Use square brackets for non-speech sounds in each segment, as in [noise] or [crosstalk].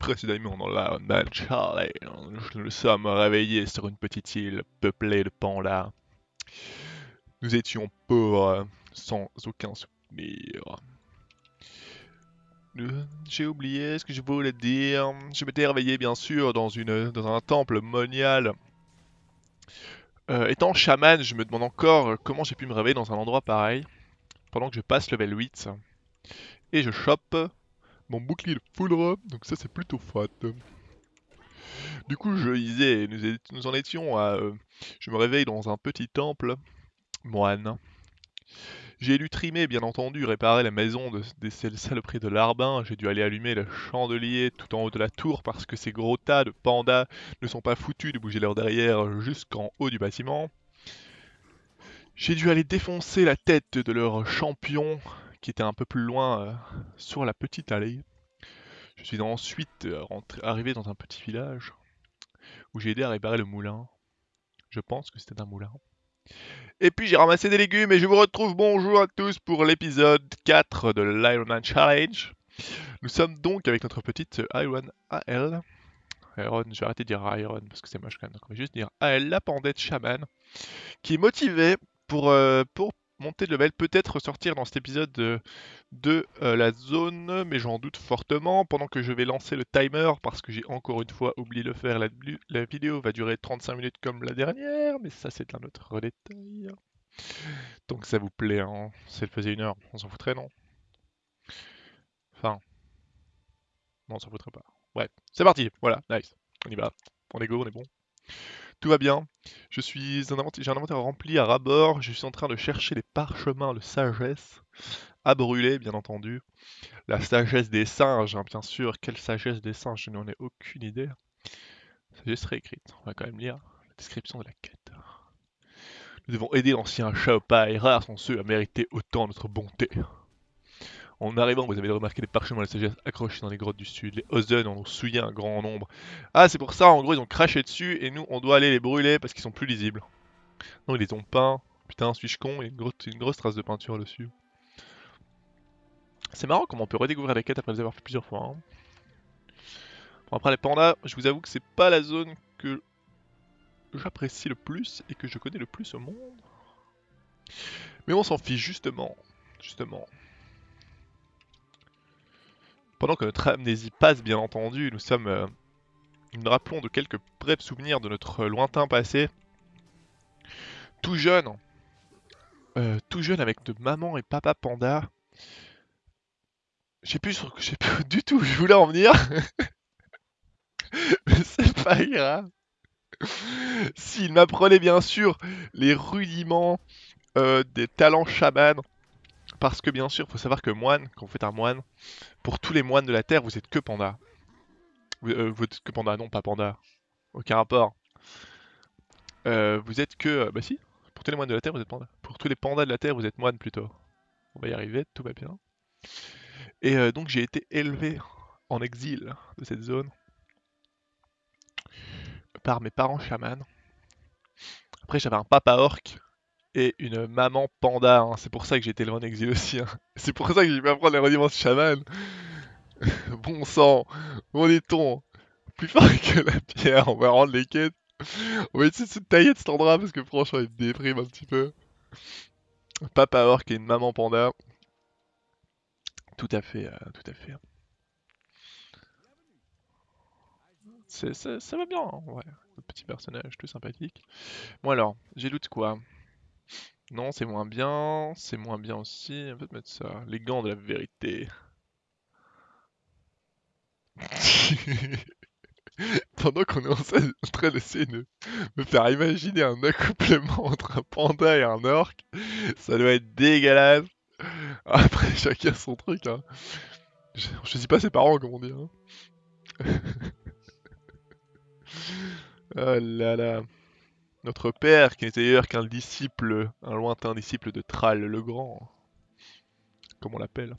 Précédemment dans la Challenge, nous sommes réveillés sur une petite île peuplée de pandas. Nous étions pauvres, sans aucun souvenir. J'ai oublié ce que je voulais dire. Je m'étais réveillé bien sûr dans un temple monial. Euh, étant chaman, je me demande encore comment j'ai pu me réveiller dans un endroit pareil. Pendant que je passe level 8. Et je chope mon bouclier de foudre, donc ça c'est plutôt fat. Du coup, je disais, nous, en étions à... Euh, je me réveille dans un petit temple, moine. J'ai dû trimer, bien entendu, réparer la maison de, des saloperies de l'arbin. J'ai dû aller allumer le chandelier tout en haut de la tour parce que ces gros tas de pandas ne sont pas foutus de bouger leur derrière jusqu'en haut du bâtiment. J'ai dû aller défoncer la tête de leur champion qui était un peu plus loin euh, sur la petite allée. Je suis ensuite euh, arrivé dans un petit village où j'ai aidé à réparer le moulin. Je pense que c'était un moulin. Et puis j'ai ramassé des légumes et je vous retrouve bonjour à tous pour l'épisode 4 de l'Iron Challenge. Nous sommes donc avec notre petite Iron AL. Iron, je vais arrêter de dire Iron parce que c'est moche quand même. Donc on va juste dire AL, la pandette chaman, qui est motivée pour, euh, pour monter de level, peut-être ressortir dans cet épisode de, euh, la zone, mais j'en doute fortement. Pendant que je vais lancer le timer, parce que j'ai encore une fois oublié de le faire, la, vidéo va durer 35 minutes comme la dernière, mais ça c'est un autre détail. Donc ça vous plaît, hein si elle faisait une heure, on s'en foutrait, non? Enfin... Non, on s'en foutrait pas. Bref, c'est parti, voilà, nice. On y va, on est go, on est bon. Tout va bien. Je suis j'ai un inventaire rempli à rabord. Je suis en train de chercher les parchemins de sagesse à brûler, bien entendu. La sagesse des singes, hein, bien sûr. Quelle sagesse des singes? Je n'en ai aucune idée. Sagesse réécrite. On va quand même lire la description de la quête. Nous devons aider l'ancien Shaopai. Rares sont ceux à mériter autant notre bonté. En arrivant, vous avez remarqué les parchemins de sagesse accrochés dans les grottes du sud. Les Ozen en ont souillé un grand nombre. Ah, c'est pour ça, en gros, ils ont craché dessus et nous, on doit aller les brûler parce qu'ils sont plus lisibles. Non, ils les ont peints. Putain, suis-je con Il y a une grosse, trace de peinture dessus. C'est marrant comment on peut redécouvrir la quête après les avoir fait plusieurs fois. Hein. Bon, après les pandas, je vous avoue que c'est pas la zone que j'apprécie le plus et que je connais le plus au monde. Mais on s'en fiche justement. Justement. Pendant que notre amnésie passe, bien entendu, nous sommes... Euh, nous nous rappelons de quelques brefs souvenirs de notre lointain passé. Tout jeune, euh, tout jeune avec de maman et papa panda. Je sais plus, plus [laughs] du tout où je voulais en venir. [laughs] Mais c'est pas grave. S'il m'apprenait bien sûr les rudiments euh, des talents chaman, parce que bien sûr, il faut savoir que moine, quand vous faites un moine, pour tous les moines de la Terre, vous êtes que panda. Vous, euh, êtes que panda, non pas panda. Aucun rapport. Euh, vous êtes que... Euh, bah si, pour tous les moines de la Terre, vous êtes panda. Pour tous les pandas de la Terre, vous êtes moine plutôt. On va y arriver, tout va bien. Et donc j'ai été élevé en exil de cette zone par mes parents chamans. Après j'avais un papa orc et une maman panda. Hein. C'est pour ça que j'ai été exil aussi. Hein. [laughs] C'est pour ça que j'ai pu apprendre les rudiments de chaman. [laughs] bon sang, on est-on? Plus fort [laughs] que la pierre, on va rendre les quêtes. On va essayer de se tailler de cet endroit parce que franchement il déprime un petit peu. Papa Orc et une maman panda. Tout à fait, euh, tout à fait. ça va bien, hein, ouais. Le petit personnage, tout sympathique. Bon alors, j'ai doute quoi? Non, c'est moins bien. C'est moins bien aussi. On peut mettre ça. Les gants de la vérité. [laughs] Pendant qu'on est en train d'essayer de me faire imaginer un accouplement entre un panda et un orc, ça doit être dégueulasse. Après, [laughs] chacun son truc. Hein. Je, pas ses parents, comme on dit. Hein. [laughs] oh là là. Notre père, qui n'était d'ailleurs qu'un disciple, un lointain disciple de Thrall le Grand, comme on l'appelle.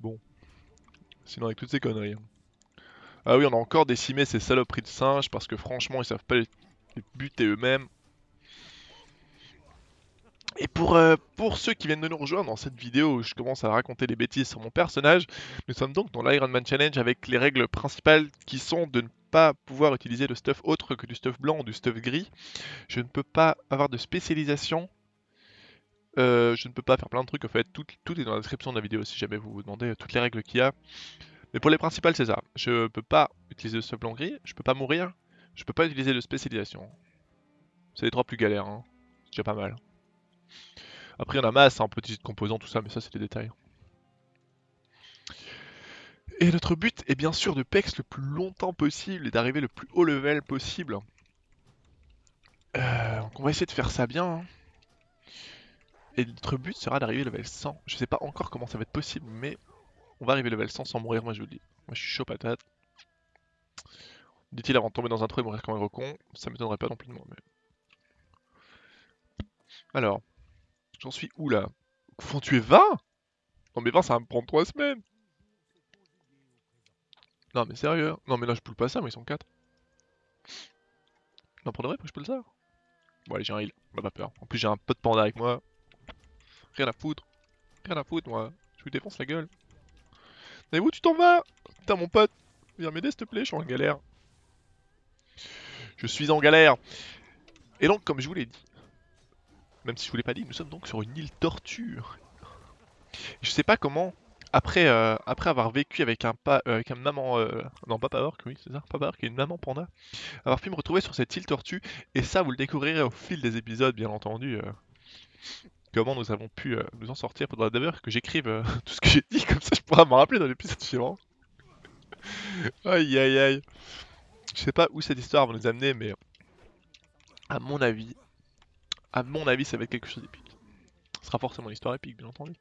Bon. Sinon avec toutes ces conneries. Hein. Ah oui, on a encore décimé ces saloperies de singes parce que franchement, ils savent pas les, buter eux-mêmes. Et pour, euh, pour ceux qui viennent de nous rejoindre dans cette vidéo où je commence à raconter des bêtises sur mon personnage, nous sommes donc dans l'Ironman Challenge avec les règles principales qui sont de ne pas pouvoir utiliser de stuff autre que du stuff blanc ou du stuff gris. Je ne peux pas avoir de spécialisation. Euh, je ne peux pas faire plein de trucs, en fait, tout, est dans la description de la vidéo si jamais vous vous demandez toutes les règles qu'il y a. Mais pour les principales, c'est ça. Je peux pas utiliser de stuff blanc gris, je peux pas mourir, je peux pas utiliser de spécialisation. C'est les trois plus galères, hein. c'est déjà pas mal. Après, il y en a masse, hein, petits composants, tout ça, mais ça, c'est des détails. Et notre but est bien sûr de pex le plus longtemps possible et d'arriver le plus haut level possible. Euh, donc on va essayer de faire ça bien. hein. Et notre but sera d'arriver level 100. Je sais pas encore comment ça va être possible, mais on va arriver level 100 sans mourir, moi je vous le dis. Moi je suis chaud patate. Dit-il avant de tomber dans un trou et mourir comme un gros. Ça m'étonnerait pas non plus de moi. Alors, j'en suis où là? Faut tuer 20 Non mais 20 ça va me prendre 3 semaines Non mais sérieux Non mais là je poule pas ça, mais ils sont 4. Non pour de vrai, pourquoi je peux le ça Bon allez j'ai un heal, on a pas peur. En plus j'ai un pote panda avec moi. Rien à foutre. Rien à foutre moi. Je lui défonce la gueule. Mais où tu t'en vas? Putain mon pote, viens m'aider s'il te plaît, je suis en galère. Je suis en galère. Et donc comme je vous l'ai dit, même si je vous l'ai pas dit, nous sommes donc sur une île torture. Je sais pas comment, après, euh, après avoir vécu avec un, pa euh, avec un maman, euh, non pas Power, oui c'est ça, Power qui est une maman panda, avoir pu me retrouver sur cette île tortue, et ça vous le découvrirez au fil des épisodes bien entendu, euh, comment nous avons pu nous en sortir. Faudra d'ailleurs que j'écrive [laughs] tout ce que j'ai dit, comme ça je pourrai m'en rappeler dans l'épisode suivant. [laughs] aïe aïe aïe. Je sais pas où cette histoire va nous amener, mais à mon avis, à mon avis, ça va être quelque chose d'épique. Ce sera forcément une histoire épique, bien entendu.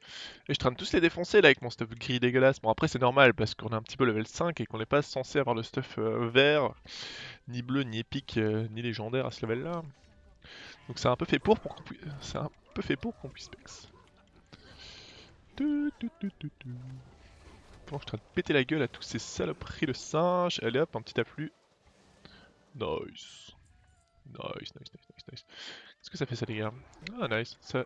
Et je traîne tous les défoncer là avec mon stuff gris dégueulasse. Bon, après, c'est normal parce qu'on est un petit peu level 5 et qu'on n'est pas censé avoir le stuff euh, vert, ni bleu, ni épique, euh, ni légendaire à ce level là. Donc, c'est un peu fait pour, pour qu'on puisse. C'est un peu fait pour qu'on puisse pex. Bon, je suis en train de péter la gueule à tous ces saloperies de singes? Allez hop, un petit afflux. Nice. Nice, nice, nice, nice, nice. Qu'est-ce que ça fait ça, les gars? Ah, nice. Ça,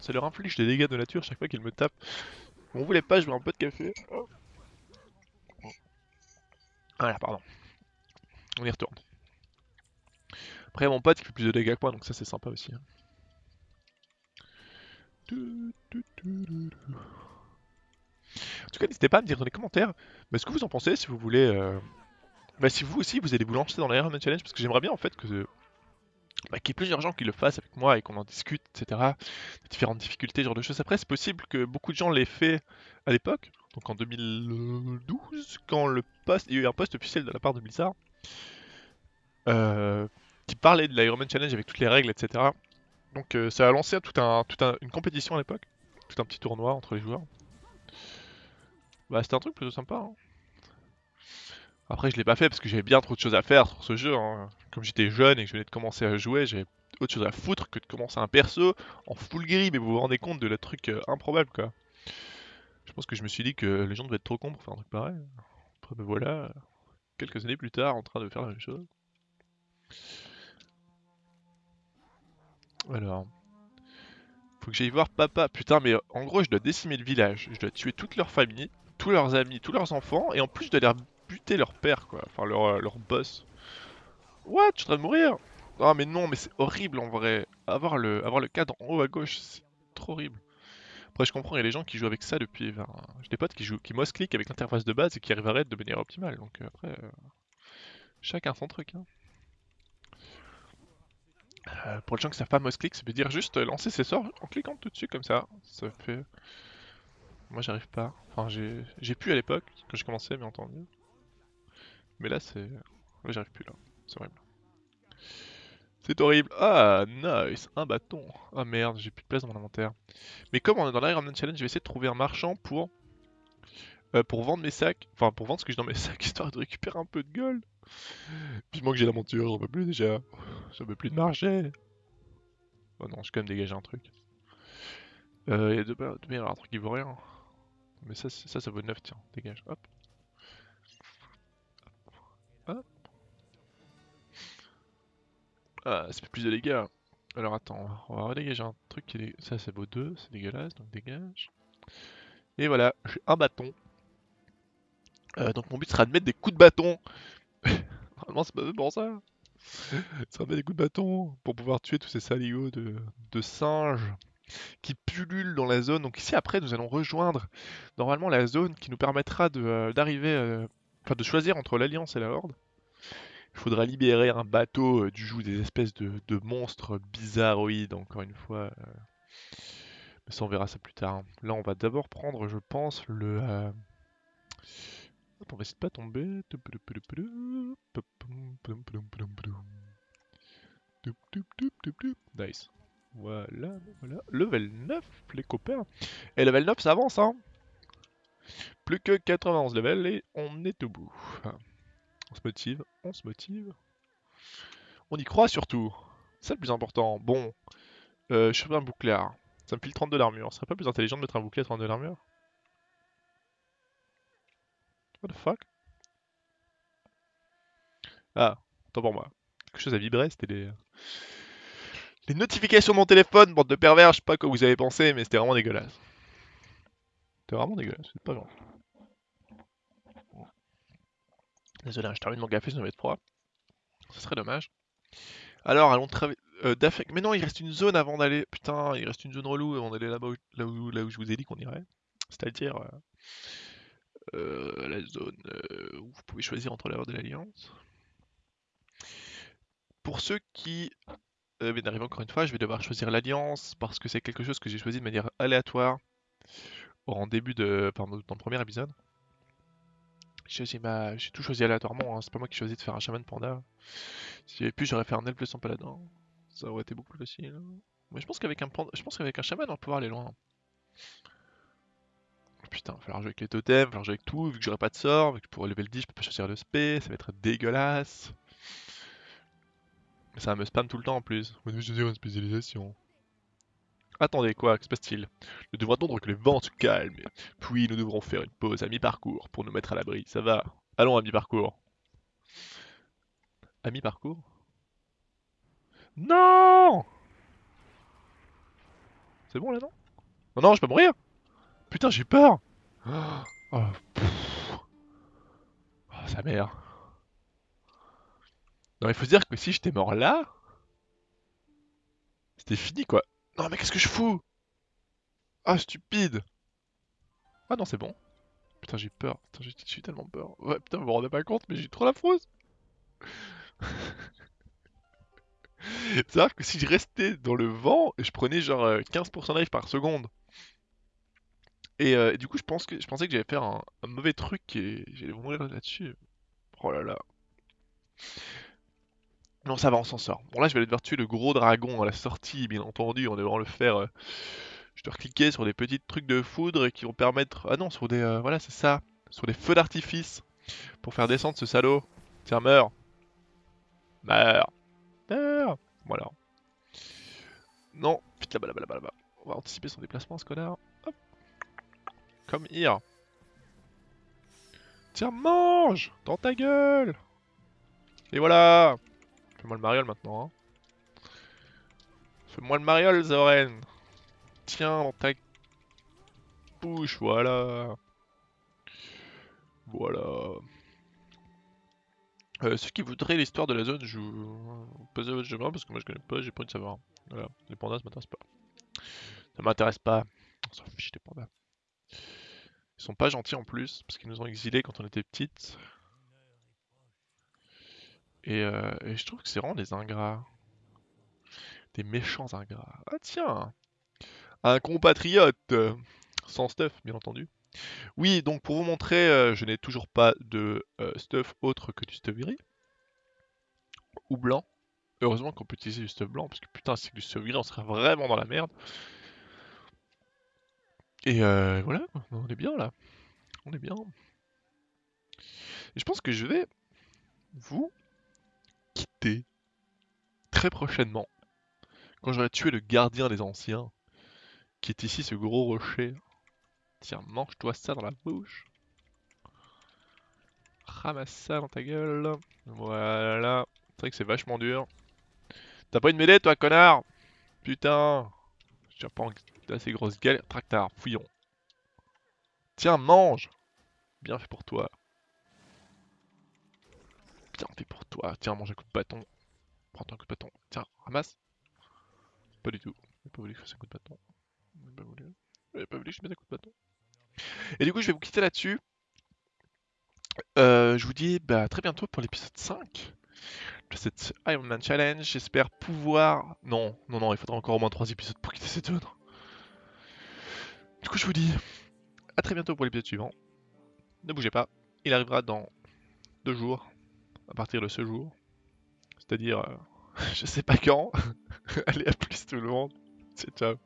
ça leur inflige des dégâts de nature chaque fois qu'ils me tapent. On voulait pas, je veux un peu de café. Voilà, pardon. On y retourne. Après, mon pote qui fait plus de dégâts que moi, donc ça c'est sympa aussi. hein. En tout cas, n'hésitez pas à me dire dans les commentaires bah, ce que vous en pensez, si vous voulez. euh, Bah, si vous aussi vous allez vous lancer dans l'Ironman Challenge, parce que j'aimerais bien en fait que. Bah, qu'il y ait plusieurs gens qui le fassent avec moi et qu'on en discute, etc. Différentes difficultés, ce genre de choses. Après, c'est possible que beaucoup de gens l'aient fait à l'époque, donc en 2012, quand le post, il y a eu un post officiel de la part de Blizzard, euh, qui parlait de l'Ironman Challenge avec toutes les règles, etc. Donc euh, ça a lancé tout un, tout un- une compétition à l'époque, tout un petit tournoi entre les joueurs. Bah c'était un truc plutôt sympa. hein. Après je l'ai pas fait parce que j'avais bien trop de choses à faire sur ce jeu. hein. Comme j'étais jeune et que je venais de commencer à jouer, j'avais autre chose à foutre que de commencer un perso en full gris, mais vous vous rendez compte de le truc euh, improbable quoi. Je pense que je me suis dit que les gens devaient être trop cons pour faire un truc pareil. Après me voilà, quelques années plus tard, en train de faire la même chose. Alors, faut que j'aille voir papa. Putain, mais en gros, je dois décimer le village. Je dois tuer toute leur famille, tous leurs amis, tous leurs enfants, et en plus, je dois leur buter leur père, quoi. Enfin, leur, euh, leur boss. What? Je suis en train de mourir? Ah, mais non, mais c'est horrible en vrai. Avoir le, avoir le cadre en haut à gauche, c'est trop horrible. Après, je comprends, il y a des gens qui jouent avec ça depuis. Enfin, j'ai des potes qui jouent, qui mouse-click avec l'interface de base et qui arriveraient de manière optimale. Donc, euh, après, euh, chacun son truc, hein. Euh, pour les gens qui savent pas mouse-click, ça veut dire juste lancer ses sorts en cliquant tout dessus comme ça. Ça fait. Moi j'arrive pas. Enfin j'ai pu à l'époque quand j'ai commencé bien entendu. Mais là c'est. Là j'arrive plus là. C'est horrible. C'est horrible. Ah nice Un bâton. Ah merde, j'ai plus de place dans mon inventaire. Mais comme on est dans l'Ironman Challenge, je vais essayer de trouver un marchand pour. euh, pour vendre mes sacs. Enfin pour vendre ce que j'ai dans mes [laughs] sacs histoire de récupérer un peu de gold. Vivement que j'ai la monture, j'en peux plus déjà. J'en peux plus de marcher. Oh non, j'ai quand même dégagé un truc. Euh, il y a un truc qui vaut rien. Mais ça, ça, ça vaut 9, tiens, dégage, hop. Hop. Ah, ça fait plus de dégâts. Alors attends, on va redégager un truc qui est... Ça, c'est beau 2, c'est dégueulasse, donc dégage. Et voilà, j'ai un bâton. Euh, donc mon but sera de mettre des coups de bâton. [laughs] Normalement, c'est pas fait pour ça. Ça met des coups de bâton pour pouvoir tuer tous ces saligots de, singes qui pullulent dans la zone. Donc ici, après, nous allons rejoindre normalement la zone qui nous permettra de, d'arriver, euh, enfin de choisir entre l'Alliance et la Horde. Il faudra libérer un bateau euh, du joug des espèces de, monstres bizarroïdes, encore une fois. Euh. Mais ça, on verra ça plus tard. Là, on va d'abord prendre, je pense, le... Hop, on va essayer de pas tomber. Nice. Voilà, voilà. Level 9, les copains. Et level 9, ça avance, hein. Plus que 91 level et on est au bout. On se motive, on se motive. On y croit surtout. C'est le plus important. Bon, euh, je fais un bouclard. Ça me file 32 d'armure. Ce serait pas plus intelligent de mettre un bouclier à 32 d'armure What the fuck? Ah, tant pour moi. Quelque chose a vibré, c'était les... Les notifications de mon téléphone, bande de pervers, je sais pas quoi vous avez pensé, mais c'était vraiment dégueulasse. C'était vraiment dégueulasse, c'est pas gentil. Désolé, hein, je termine mon café, ça va être froid. Ce serait dommage. Alors, allons travailler... Euh, mais non, il reste une zone avant d'aller... Putain, il reste une zone relou avant d'aller là-bas là, où... là où je vous ai dit qu'on irait. C'est-à-dire... Euh, euh, la zone euh, où vous pouvez choisir entre l'heure de l'Alliance. Pour ceux qui viennent d'arriver encore une fois, je vais devoir choisir l'Alliance parce que c'est quelque chose que j'ai choisi de manière aléatoire en début de... Enfin, dans le premier épisode. J'ai tout choisi aléatoirement, hein. c'est pas moi qui choisi de faire un chaman panda. Si j'avais pu, j'aurais fait un elfe sans paladin. Ça aurait été beaucoup plus facile. Mais je pense qu'avec un je pense qu'avec un chaman, on va pouvoir aller loin. Putain, il va falloir jouer avec les totems, il falloir jouer avec tout, vu que j'aurai pas de sort, vu que pour level 10 je peux pas choisir de spé, ça va être dégueulasse. Mais ça va me spam tout le temps en plus. On choisir une spécialisation. Attendez, quoi, que se passe-t-il? Nous devrons attendre que les vents se calment, puis nous devrons faire une pause à mi-parcours pour nous mettre à l'abri. Ça va? Allons à mi-parcours. À mi-parcours? Non C'est bon là, non? Non, non, je peux mourir Putain, j'ai peur Oh, oh, sa mère. Non, il faut se dire que si j'étais mort là, c'était fini quoi. Non, mais qu'est-ce que je fous? Ah, stupide Ah non, c'est bon. Putain, j'ai peur. Putain, j'ai tellement peur. Ouais, putain, vous vous rendez pas compte, mais j'ai trop la frousse. [laughs] C'est-à-dire que si je restais dans le vent, je prenais genre 15% euh, de life par seconde. Euh, et, du coup, je, pense que, je pensais que j'allais faire un, mauvais truc et j'allais mourir là-dessus. Oh là là. Non, ça va, on s'en sort. Bon, là, je vais devoir tuer le gros dragon à la sortie, bien entendu. On devra le faire. Euh, je dois cliquer sur des petits trucs de foudre qui vont permettre. Ah non, sur des. Euh, voilà, c'est ça. Sur des feux d'artifice. Pour faire descendre ce salaud. Tiens, meurs. Meurs. Meurs. Voilà. Non, vite là-bas, là-bas, là-bas, On va anticiper son déplacement, ce connard. Hop. Comme here. Tiens, mange Dans ta gueule Et voilà Fais-moi le mariole maintenant. Hein. Fais-moi le mariole, Zoren Tiens, dans ta bouche, voilà. Voilà. Euh, ceux qui voudraient l'histoire de la zone, je vous pose votre chemin parce que moi je connais pas, j'ai pas envie de savoir. Voilà, les pandas ça m'intéresse pas. Ça m'intéresse pas. On s'en fiche des pandas. Ils sont pas gentils en plus, parce qu'ils nous ont exilés quand on était petites. Euh, et, je trouve que c'est vraiment des ingrats. Des méchants ingrats. Ah tiens Un compatriote Sans stuff, bien entendu. Oui, donc pour vous montrer, euh, je n'ai toujours pas de euh, stuff autre que du stuff gris. Ou blanc. Heureusement qu'on peut utiliser du stuff blanc, parce que putain, si c'est du stuff gris, on serait vraiment dans la merde. Et voilà, on est bien là. On est bien. Et je pense que je vais vous très prochainement. Quand j'aurai tué le gardien des anciens, qui est ici ce gros rocher. Tiens, mange-toi ça dans la bouche. Ramasse ça dans ta gueule. Voilà. C'est vrai que c'est vachement dur. T'as pas une mêlée toi, connard? Putain J'ai pas assez grosse galère. Tractard, fouillons. Tiens, mange Bien fait pour toi. Fait pour toi. Tiens, mange un coup de bâton. Prends-toi un coup de bâton. Tiens, ramasse. Pas du tout. J'ai pas voulu que je fasse un coup de bâton. J'ai pas voulu. Pas voulu que je mette un coup de bâton. Et du coup, je vais vous quitter là-dessus. Euh, je vous dis bah, à très bientôt pour l'épisode 5 de cette Iron Man Challenge. J'espère pouvoir... Non, non, non, il faudra encore au moins 3 épisodes pour quitter cette zone. Du coup, je vous dis à très bientôt pour l'épisode suivant. Ne bougez pas, il arrivera dans 2 jours, à partir de ce jour. C'est-à-dire, euh, [laughs] je sais pas quand. [laughs] Allez, à plus tout le monde. C'est ciao.